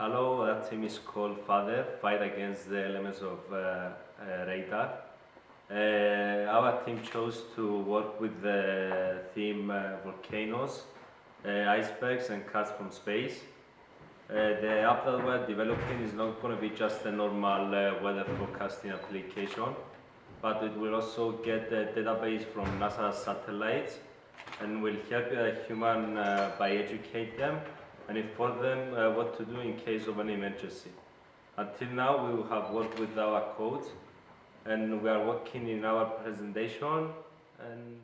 Hello, our team is called Father, Fight Against the Elements of uh, uh, Radar. Uh, our team chose to work with the theme volcanoes, icebergs and cats from space. Uh, the app that we're developing is not going to be just a normal uh, weather forecasting application, but it will also get the database from NASA satellites and will help a human by educate them and inform them uh, what to do in case of an emergency. Until now, we have worked with our code and we are working in our presentation and